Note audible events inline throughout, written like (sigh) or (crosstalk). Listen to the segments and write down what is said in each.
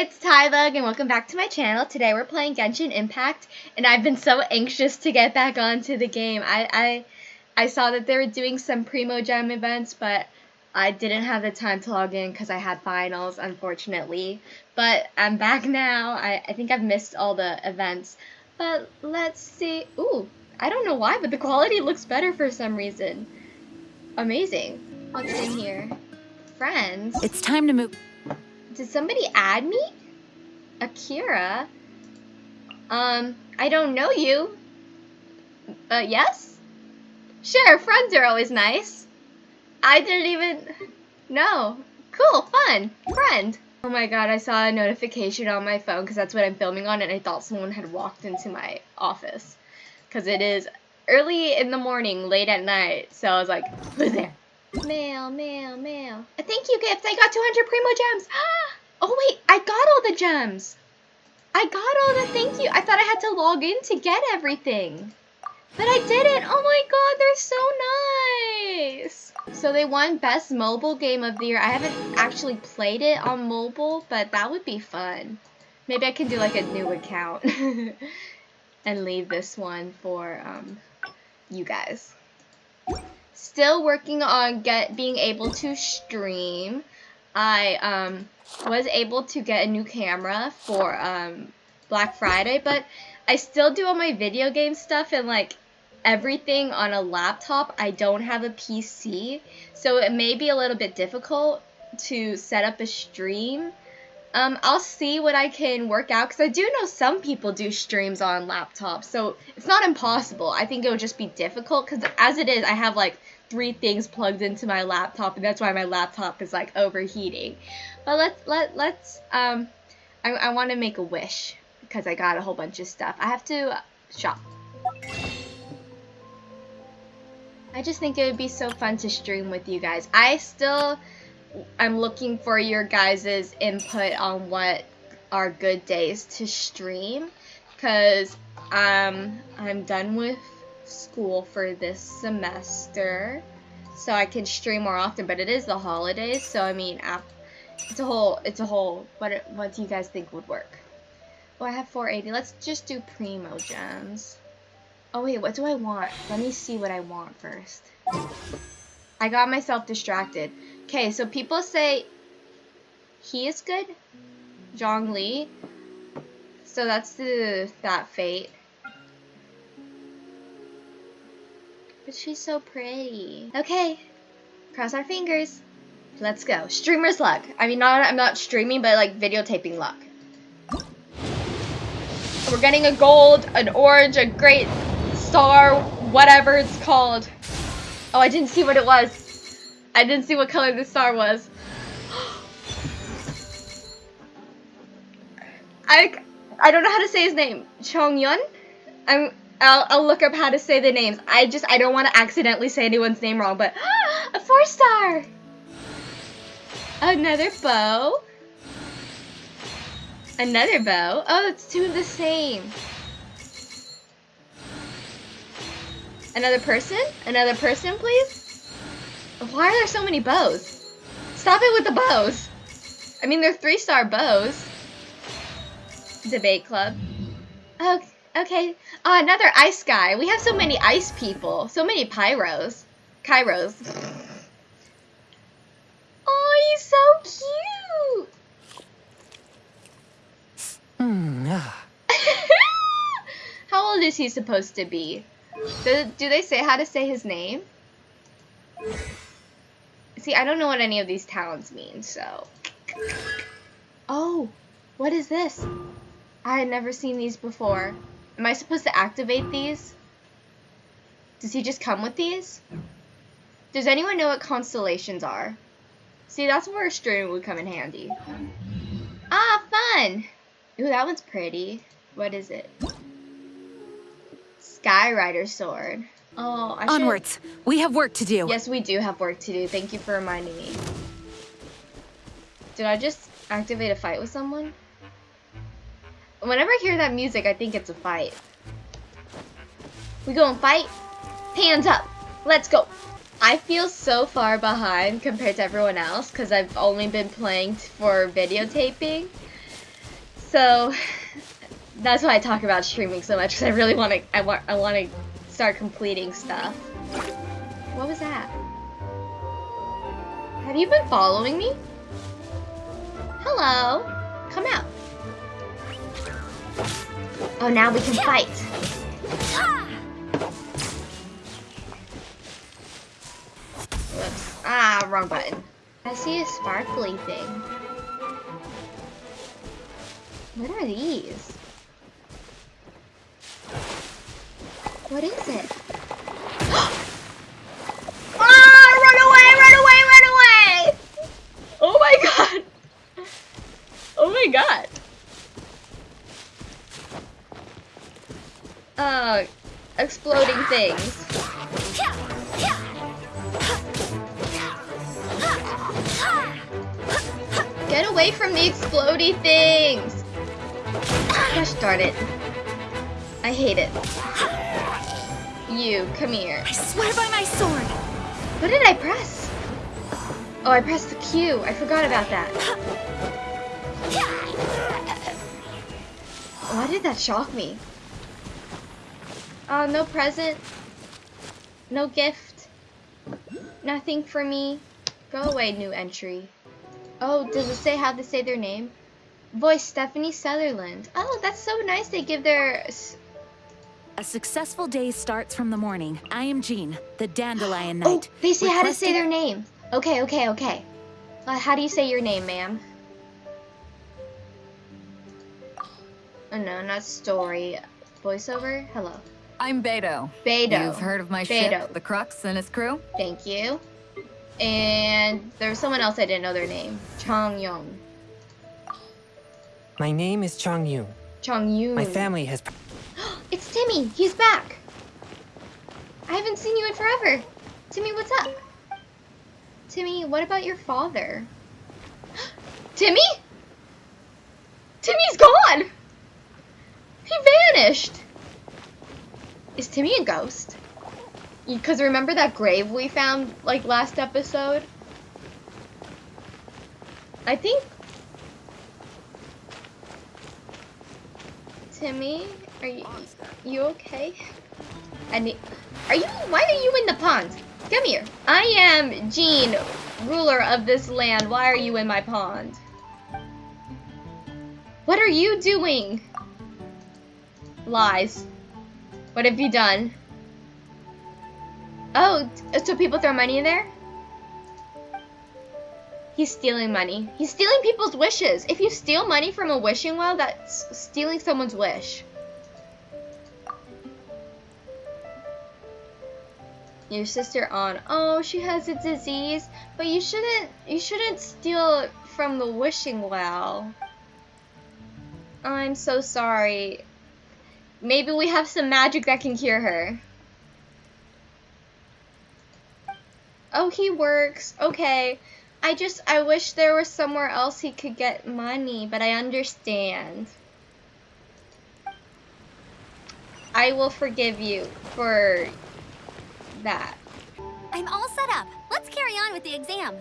it's Tybug and welcome back to my channel. Today we're playing Genshin Impact and I've been so anxious to get back onto the game. I I, I saw that they were doing some Primogem events but I didn't have the time to log in because I had finals unfortunately. But I'm back now. I, I think I've missed all the events. But let's see. Ooh, I don't know why but the quality looks better for some reason. Amazing. What's in here? Friends. It's time to move. Did somebody add me? Akira? Um, I don't know you. But yes? Sure, friends are always nice. I didn't even know. Cool, fun, friend. Oh my god, I saw a notification on my phone because that's what I'm filming on and I thought someone had walked into my office. Because it is early in the morning, late at night. So I was like, who's there? Mail, mail, mail. A thank you gift. I got 200 Primogems. (gasps) Oh, wait. I got all the gems. I got all the thank you. I thought I had to log in to get everything. But I didn't. Oh my god, they're so nice. So they won Best Mobile Game of the Year. I haven't actually played it on mobile, but that would be fun. Maybe I can do like a new account (laughs) and leave this one for um, you guys. Still working on get being able to stream. I um, was able to get a new camera for um, Black Friday, but I still do all my video game stuff and like everything on a laptop. I don't have a PC, so it may be a little bit difficult to set up a stream. Um, I'll see what I can work out because I do know some people do streams on laptops, so it's not impossible. I think it would just be difficult because as it is, I have like three things plugged into my laptop, and that's why my laptop is like overheating. But let's let let's um, I I want to make a wish because I got a whole bunch of stuff. I have to shop. I just think it would be so fun to stream with you guys. I still I'm looking for your guys' input on what are good days to stream because um, I'm done with school for this semester so I can stream more often but it is the holidays so I mean it's a whole it's a whole what what do you guys think would work? Oh I have 480 let's just do primogems. Oh wait what do I want? Let me see what I want first. I got myself distracted okay so people say he is good Zhongli so that's the that fate But she's so pretty. Okay, cross our fingers. Let's go. Streamer's luck. I mean, not I'm not streaming, but like videotaping luck. We're getting a gold, an orange, a great star, whatever it's called. Oh, I didn't see what it was. I didn't see what color the star was. (gasps) I I don't know how to say his name. Chong Yun? I'm I'll, I'll look up how to say the names. I just, I don't want to accidentally say anyone's name wrong, but (gasps) a four star! Another bow. Another bow. Oh, it's two of the same. Another person? Another person, please? Why are there so many bows? Stop it with the bows. I mean, they're three-star bows. Debate club. Okay. Okay. Oh, another ice guy. We have so many ice people. So many pyros. Kairos. Oh, he's so cute. (laughs) How old is he supposed to be? Do, do they say how to say his name? See, I don't know what any of these towns mean, so... Oh, what is this? I had never seen these before. Am I supposed to activate these? Does he just come with these? Does anyone know what constellations are? See, that's where a stream would come in handy. Ah, fun! Ooh, that one's pretty. What is it? Skyrider sword. Oh, I Onwards. Should... We have work to do. Yes, we do have work to do. Thank you for reminding me. Did I just activate a fight with someone? Whenever I hear that music, I think it's a fight. We go and fight? Hands up. Let's go. I feel so far behind compared to everyone else because I've only been playing for videotaping. So (laughs) that's why I talk about streaming so much because I really want to. I want. I want to start completing stuff. What was that? Have you been following me? Hello. Come out. Oh, now we can fight. Whoops. Ah, wrong button. I see a sparkly thing. What are these? What is it? (gasps) ah! Run away! Run away! Run away! Oh my god! Oh my god! Uh, exploding things. Get away from the explodey things! Gosh darn it. I hate it. You, come here. I swear by my sword. What did I press? Oh, I pressed the Q. I forgot about that. Why did that shock me? Oh, no present. No gift. Nothing for me. Go away, new entry. Oh, does it say how to say their name? Voice Stephanie Sutherland. Oh, that's so nice. They give their. S- A successful day starts from the morning. I am Jean, the Dandelion Knight. Oh, Knight. they say how to say their name. Okay, okay, okay. Uh, how do you say your name, ma'am? Oh no, not story. Voiceover? Hello. I'm Beidou. Beidou. You've heard of my Beidou. ship, the Crux, and its crew? Thank you. And there was someone else I didn't know their name. Chong Yong. My name is Chong Yun. Chong Yun. My family has. Timmy. He's back. I haven't seen you in forever. Timmy, what's up? Timmy, what about your father? (gasps) Timmy? Timmy's gone. He vanished. Is Timmy a ghost? Because remember that grave we found like last episode? I think. Timmy, are you you okay? Need. Are you? Why are you in the pond? Come here. I am Jean, ruler of this land. Why are you in my pond? What are you doing? Lies. What have you done? Oh, so people throw money in there? He's stealing money. He's stealing people's wishes. If you steal money from a wishing well, that's stealing someone's wish. Your sister on. Oh, she has a disease, but you shouldn't you shouldn't steal from the wishing well. I'm so sorry. Maybe we have some magic that can cure her. Oh, he works. Okay. I just, I wish there was somewhere else he could get money, but I understand. I will forgive you for that. I'm all set up. Let's carry on with the exam.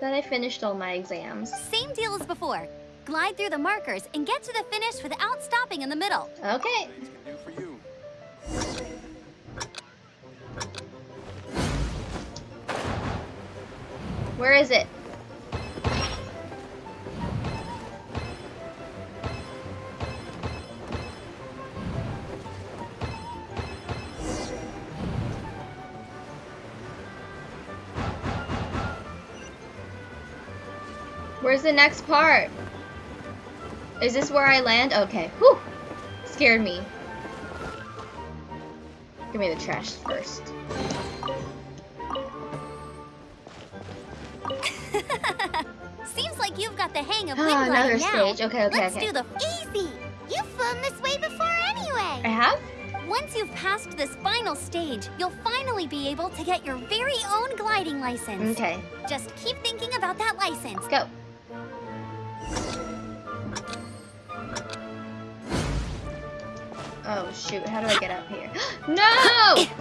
Then I finished all my exams. Same deal as before. Glide through the markers and get to the finish without stopping in the middle. Okay. Where is it? Where's the next part? Is this where I land? Okay. Whew. Scared me. Give me the trash first. (laughs) Seems like you've got the hang of wind Ah, another now. stage. Okay, okay, Let's okay. do the easy. You've flown this way before anyway. I have? Once you've passed this final stage, you'll finally be able to get your very own gliding license. Okay. Just keep thinking about that license. Go. Oh shoot, how do I get up here? (gasps) no! (coughs)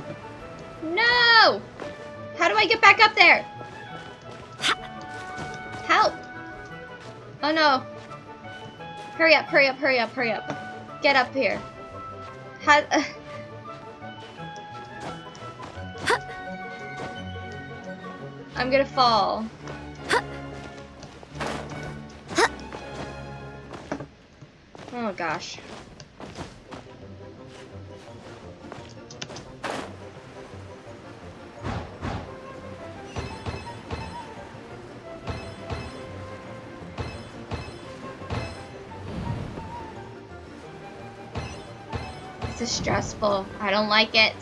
No! How do I get back up there? Help! Oh no. Hurry up, hurry up, hurry up, hurry up. Get up here. How, uh, I'm gonna fall. Oh gosh. Is stressful. I don't like it.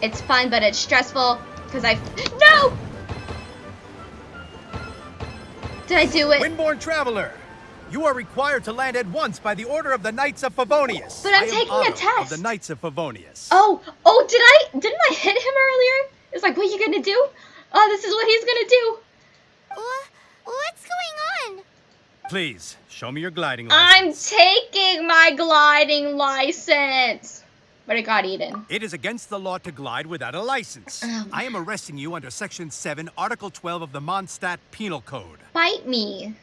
It's fun, but it's stressful because I. (gasps) No! Did I do it? Windborn traveler, you are required to land at once by the order of the Knights of Favonius. But I'm I am taking a test. Of the Knights of Favonius. Oh, oh, did I? Didn't I hit him earlier? It's like, what are you gonna do? Oh, this is what he's gonna do. Wha- what's going on? Please show me your gliding license. I'm taking my gliding license. But it got eaten. It is against the law to glide without a license. Oh. I am arresting you under Section 7, Article 12 of the Mondstadt Penal Code. Bite me.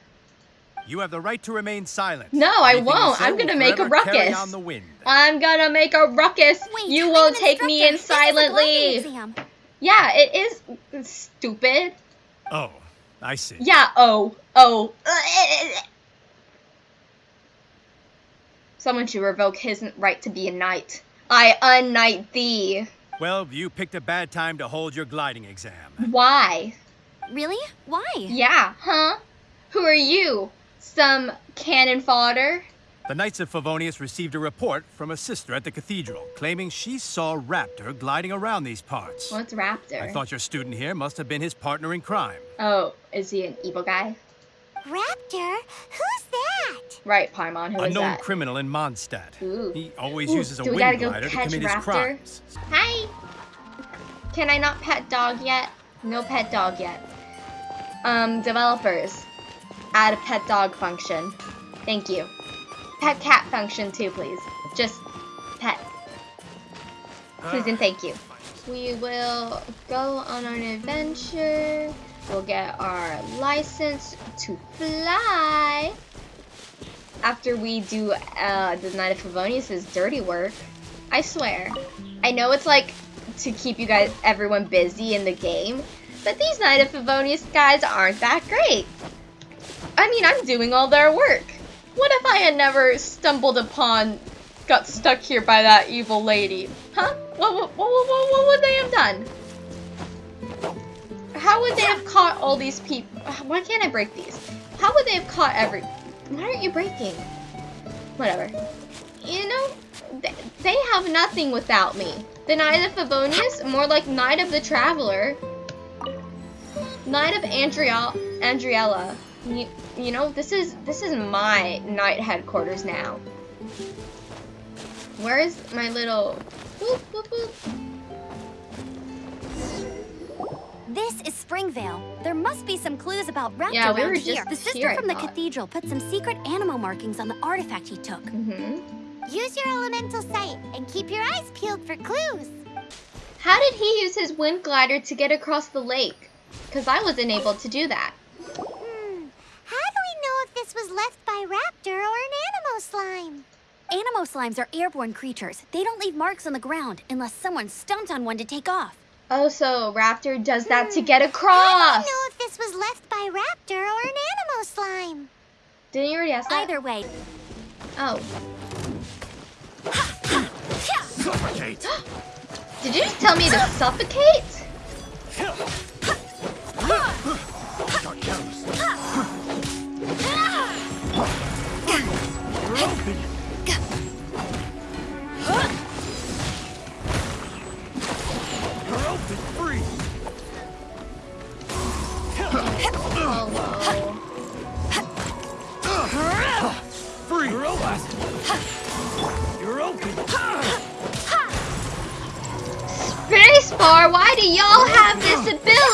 You have the right to remain silent. No, I Anything you won't. I'm gonna make a ruckus. on the wind. I'm gonna make a ruckus. Wait, you won't an take me in instructor. This is a gliding silently. Yeah, it is stupid. Oh, I see. Yeah, oh, oh. Someone should revoke his right to be a knight. I unknight thee. Well, you picked a bad time to hold your gliding exam. Why? Really? Why? Yeah, huh? Who are you? Some cannon fodder? The Knights of Favonius received a report from a sister at the cathedral claiming she saw Raptor gliding around these parts. What's Raptor? I thought your student here must have been his partner in crime. Oh, is he an evil guy? Raptor? Who's that? Right, Paimon, who a is known that? criminal in Mondstadt. Ooh. He always Ooh, uses a do we wind gotta go glider to catch commit his Raptor? crimes. Hi! Can I not pet dog yet? No pet dog yet. Um, developers, add a pet dog function. Thank you. Pet cat function too, please. Just pet. Please and thank you. We will go on an adventure. We'll get our license to fly. After we do uh, the Knight of Favonius' dirty work. I swear. I know it's like to keep you guys, everyone busy in the game, but these Knight of Favonius guys aren't that great. I mean, I'm doing all their work. What if I had never stumbled upon, got stuck here by that evil lady? Huh? What, what, what, what, what would they have done? How would they have caught all these people? Why can't I break these? How would they have caught every... Why aren't you breaking? Whatever. You know, th- they have nothing without me. The Knight of Favonius, more like Knight of the Traveler. Knight of Andriel Andriella. You, you know, this is this is my night headquarters now. Where is my little boop, boop, boop. This is Springvale. There must be some clues about Raptor Yeah, we were here. just The sister here, from the cathedral put some secret animal markings on the artifact he took. hmm Use your elemental sight and keep your eyes peeled for clues. How did he use his wind glider to get across the lake? Because I wasn't able to do that. Hmm. How do we know if this was left by Raptor or an Anemo slime? Anemo slimes are airborne creatures. They don't leave marks on the ground unless someone stomped on one to take off. Oh, so Raptor does that to get How across. do we know if this was left by Raptor or an Anemo slime? Didn't you already ask that? Either way, Oh. Suffocate! (gasps) Did you just tell me to suffocate?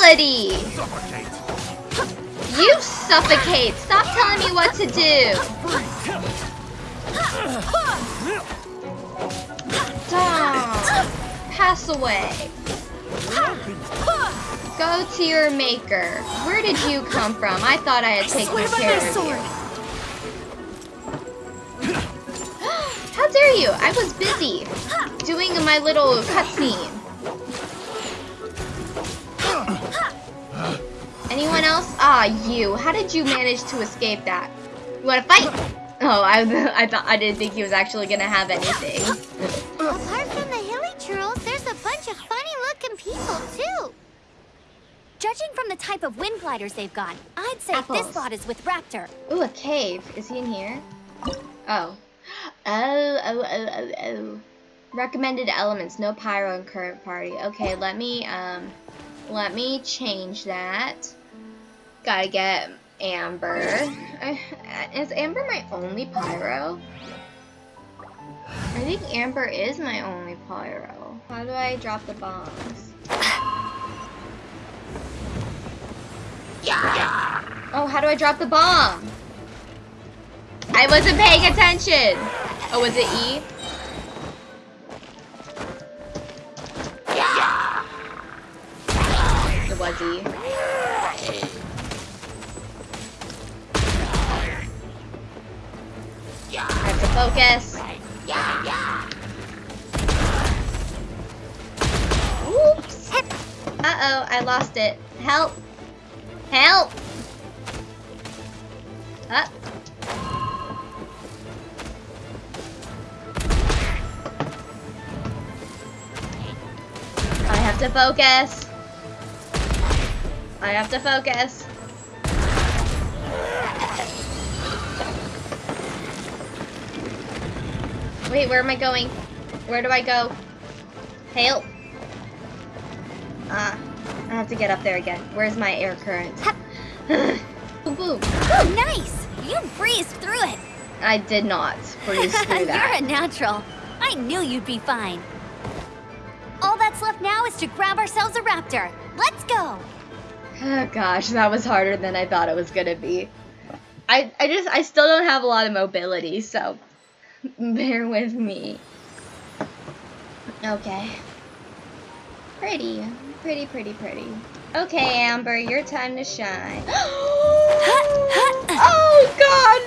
ability! Suffocate. You suffocate! Stop telling me what to do! Pass away. Go to your maker. Where did you come from? I thought I had taken I care of you. How dare you! I was busy doing my little cutscene. Ah, you. How did you manage to escape that? You wanna fight? Oh, I, (laughs) I thought I didn't think he was actually gonna have anything. Apart from the hilichurls, there's a bunch of funny-looking people, too. Judging from the type of wind gliders they've got, I'd say Apples. this lot is with Raptor. Ooh, a cave. Is he in here? Oh. Oh, oh, oh, oh, oh. Recommended elements, no pyro in current party. Okay, let me, um, let me change that. Gotta get Amber. Is Amber my only pyro? I think Amber is my only pyro. How do I drop the bombs? Oh, how do I drop the bomb? I wasn't paying attention. Oh, was it E? Lost it. Help. Help. Up. I have to focus. I have to focus. Wait, where am I going? Where do I go? Help. Ah, I have to get up there again. Where's my air current? boom, boom. Oh, nice! You breezed through it. I did not breeze through (laughs) that. You're a natural. I knew you'd be fine. All that's left now is to grab ourselves a raptor. Let's go! Oh (sighs) gosh, that was harder than I thought it was gonna be. I I just I still don't have a lot of mobility, so (laughs) bear with me. Okay. Pretty, pretty, pretty, pretty. Okay, Amber, your time to shine. (gasps) (gasps) oh God,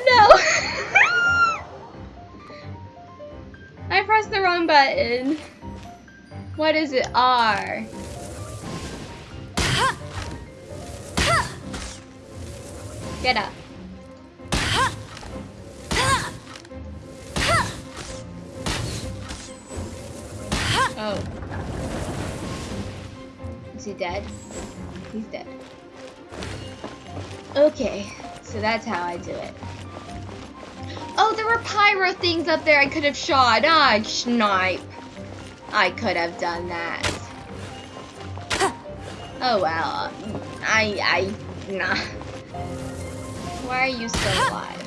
no! (laughs) I pressed the wrong button. What is it? R. (gasps) Get up. Dead? He's dead. Okay, so that's how I do it. Oh, there were pyro things up there I could have shot. Ah, snipe. I could have done that. (laughs) Oh well. I, I, nah. Why are you still alive?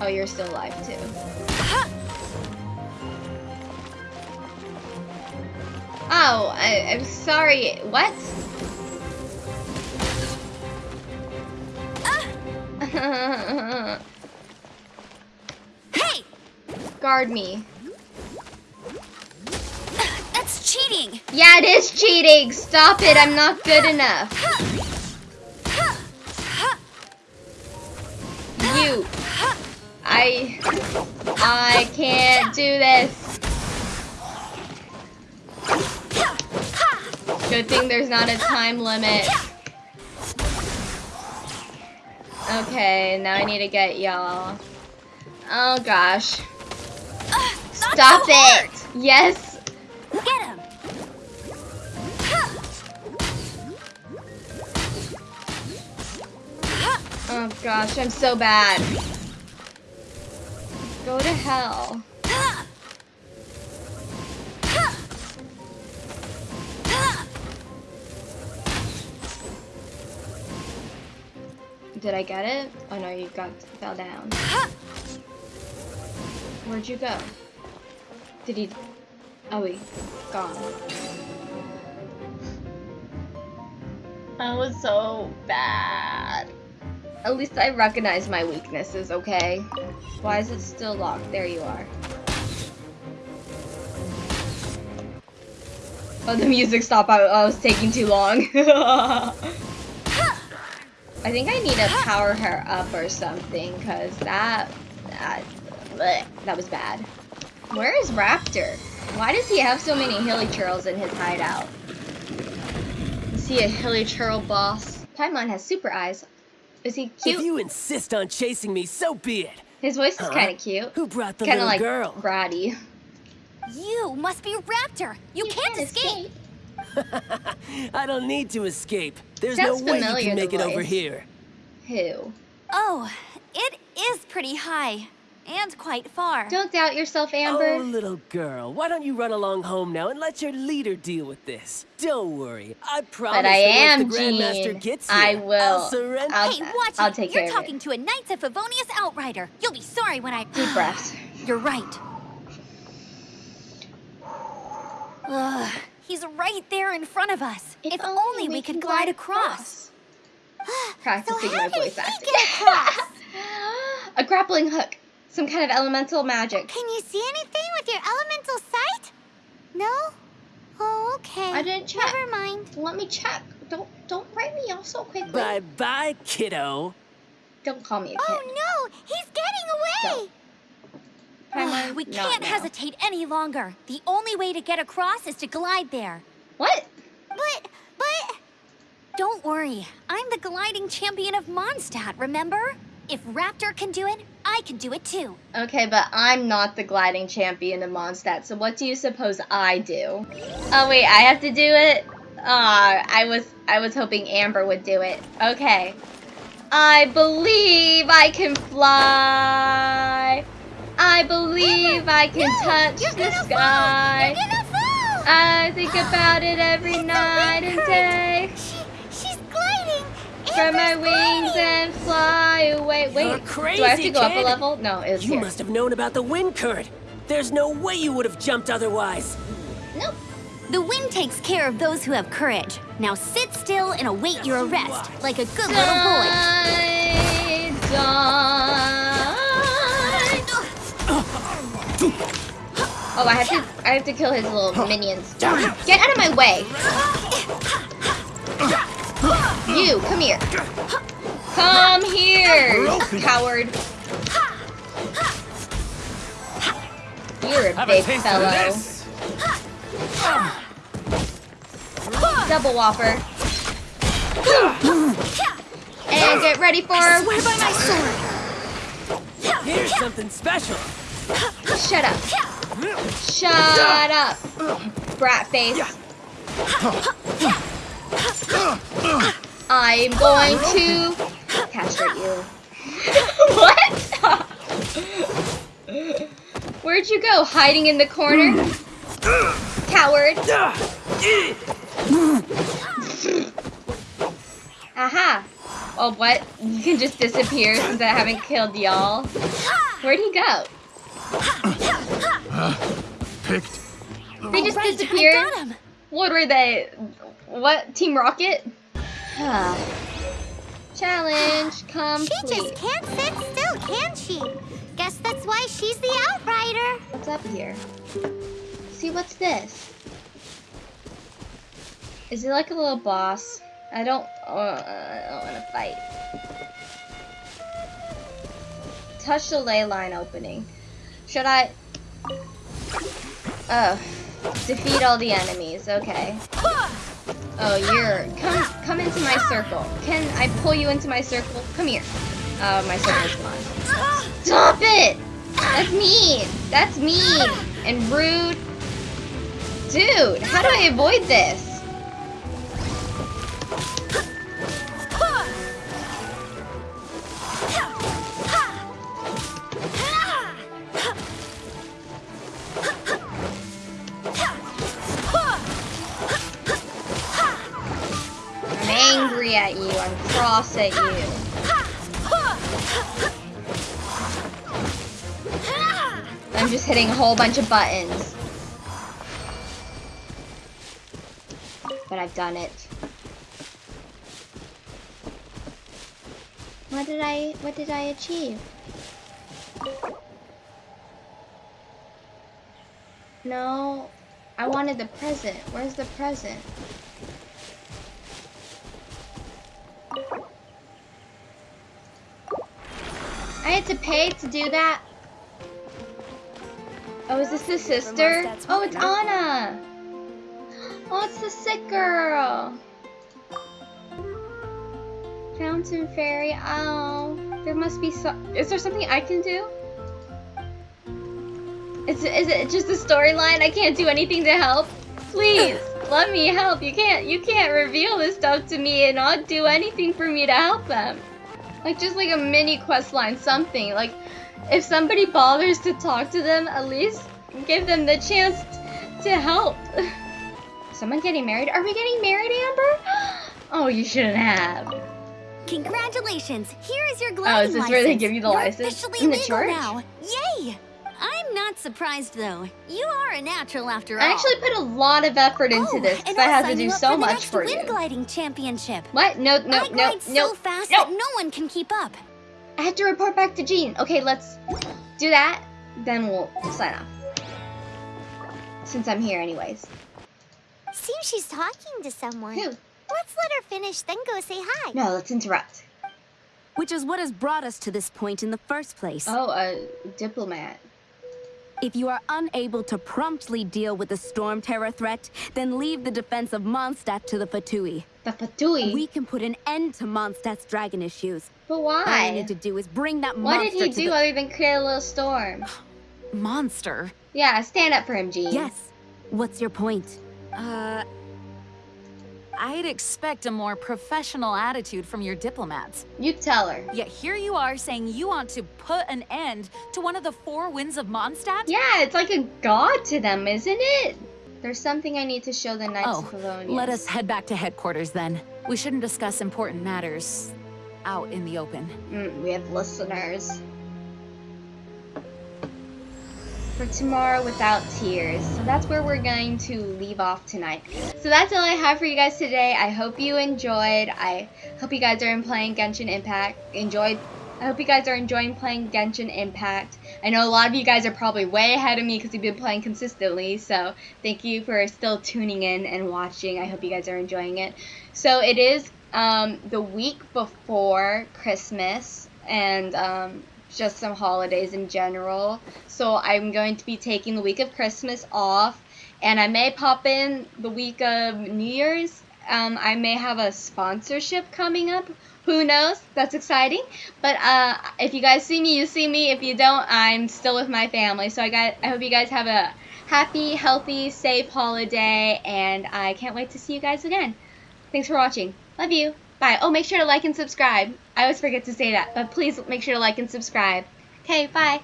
Oh, you're still alive too. Oh, I, I'm sorry. What? (laughs) Hey! Guard me. That's cheating! Yeah, it is cheating. Stop it. I'm not good enough. You. I. I can't do this. Good thing there's not a time limit. Okay, now I need to get y'all. Oh gosh. Stop it! Yes! Get him! Oh gosh, I'm so bad. Go to hell. Did I get it? Oh no, you got fell down. Where'd you go? Did he? Oh, he gone. That was so bad. At least I recognize my weaknesses, okay? Why is it still locked? There you are. Oh, the music stopped. I, I was taking too long. (laughs) I think I need to power her up or something, because that, that Blech, that was bad. Where is Raptor? Why does he have so many hilichurls in his hideout? Is he a hilichurl boss? Paimon has super eyes. Is he cute? If you insist on chasing me, so be it. His voice is Huh? kind of cute. Who brought the Kind of little like girl? bratty. You must be Raptor. You, can't, escape. (laughs) I don't need to escape. There's Sounds no way you can make the it over here. Who? Oh, it is pretty high. And quite far. Don't doubt yourself, Amber. Oh, little girl, why don't you run along home now and let your leader deal with this? Don't worry, I promise but I am once the Grandmaster Jean. gets here, I will. I'll surrender. I'll- hey, watch I'll it. take You're talking it. to a Knights of Favonius outrider. You'll be sorry when I. Deep (gasps) breaths. You're right. Ugh, he's right there in front of us. If, only we could glide across. (gasps) Practicing so my how can voice he acting. get across? (laughs) A grappling hook. Some kind of elemental magic. Can you see anything with your elemental sight? No? Oh, okay. I didn't check. Never mind. Let me check. Don't don't write me off so quickly. Bye bye, kiddo. Don't call me a oh, kid. Oh no! He's getting away! Paimon, we can't now. hesitate any longer. The only way to get across is to glide there. What? But, but... Don't worry. I'm the gliding champion of Mondstadt, remember? If Raptor can do it, I can do it too. Okay, but I'm not the gliding champion of Mondstadt, so what do you suppose I do? Oh wait, I have to do it? Ah, I was I was hoping Amber would do it. Okay. I believe I can fly. I believe I can touch You're the sky. fall! You're fall! I think about it every It's night and day. She, she's gliding! Spread my wings gliding. and fly away. Wait, You're do I have to crazy, go up a level? No, it's You here. must have known about the wind current. There's no way you would have jumped otherwise. Nope. The wind takes care of those who have courage. Now sit still and await your arrest, like a good little boy. Die, Oh, I have to I have to kill his little minions. Get out of my way. You, come here. Come here, coward. You're a Have big a fellow. Double whopper. And get ready for Swear by my sword. Here's something special. Shut up. Shut up. Brat face. I'm going to castrate you. (laughs) what? Where'd you go? Hiding in the corner? Coward. Aha. Well, what? You can just disappear since I haven't killed y'all. Where'd he go? Picked. They just Right, disappeared. I got him. What were they? What? Team Rocket? Challenge complete. She just can't sit still, can she? Guess that's why she's the outrider. What's up here? See, what's this? Is it like a little boss? I don't. Uh, I don't want to fight. Touch the ley line opening. Should I? Oh, defeat all the enemies. Okay. Oh, you're come come into my circle. Can I pull you into my circle? Come here. Oh, my circle's gone. Stop it! That's mean. That's mean and rude. Dude, how do I avoid this? Cross at you. I'm just hitting a whole bunch of buttons. But I've done it. What did I what did I achieve? No, I wanted the present. Where's the present? Had to pay to do that. Oh, is this the sister? Oh, it's Anna. Oh, it's the sick girl. Fountain fairy. Oh, there must be some. Is there something I can do? Is is it just a storyline? I can't do anything to help. Please, (laughs) let me help. You can't you can't reveal this stuff to me and not do anything for me to help them. Like just like a mini quest line, something like if somebody bothers to talk to them, at least give them the chance to help. (laughs) Someone getting married? Are we getting married, Amber? (gasps) Oh, you shouldn't have. Congratulations! Here is your Oh, gliding is this license. where they give you the You're license? officially In the legal church? now. Yay! I'm not surprised though. You are a natural after all. I actually put a lot of effort into oh, this and because I I'll had to do so for the much for wind you. gliding championship. What? No, no, I no, glide no, so fast no. that no one can keep up. I have to report back to Jean. Okay, let's do that. Then we'll sign off. Since I'm here anyways. Seems she's talking to someone. Who? Let's let her finish, then go say hi. No, let's interrupt. Which is what has brought us to this point in the first place. Oh, a diplomat. If you are unable to promptly deal with the Storm Terror threat, then leave the defense of Mondstadt to the Fatui. The Fatui. We can put an end to Mondstadt's dragon issues. but why? All you need to do is bring that What monster did he do the other than create a little storm? Monster? Yeah, stand up for him, Jean. Yes. What's your point? Uh. I'd expect a more professional attitude from your diplomats. You tell her. Yet here you are saying you want to put an end to one of the four winds of Mondstadt? Yeah, it's like a god to them, isn't it? There's something I need to show the Knights Oh, of Favonius. let us head back to headquarters then. We shouldn't discuss important matters out in the open. Mm, we have listeners. For tomorrow without tears. So that's where we're going to leave off tonight. So that's all I have for you guys today. I hope you enjoyed. I hope you guys are playing Genshin Impact. Enjoyed. I hope you guys are enjoying playing Genshin Impact. I know a lot of you guys are probably way ahead of me because you've been playing consistently. So thank you for still tuning in and watching. I hope you guys are enjoying it. So it is um, the week before Christmas and um, just some holidays in general. So I'm going to be taking the week of Christmas off, and I may pop in the week of New Year's. Um, I may have a sponsorship coming up. Who knows? That's exciting. But uh, if you guys see me, you see me. If you don't, I'm still with my family. So I got. I hope you guys have a happy, healthy, safe holiday, and I can't wait to see you guys again. Thanks for watching. Love you. Bye. Oh, make sure to like and subscribe. I always forget to say that, but please make sure to like and subscribe. Okay, bye.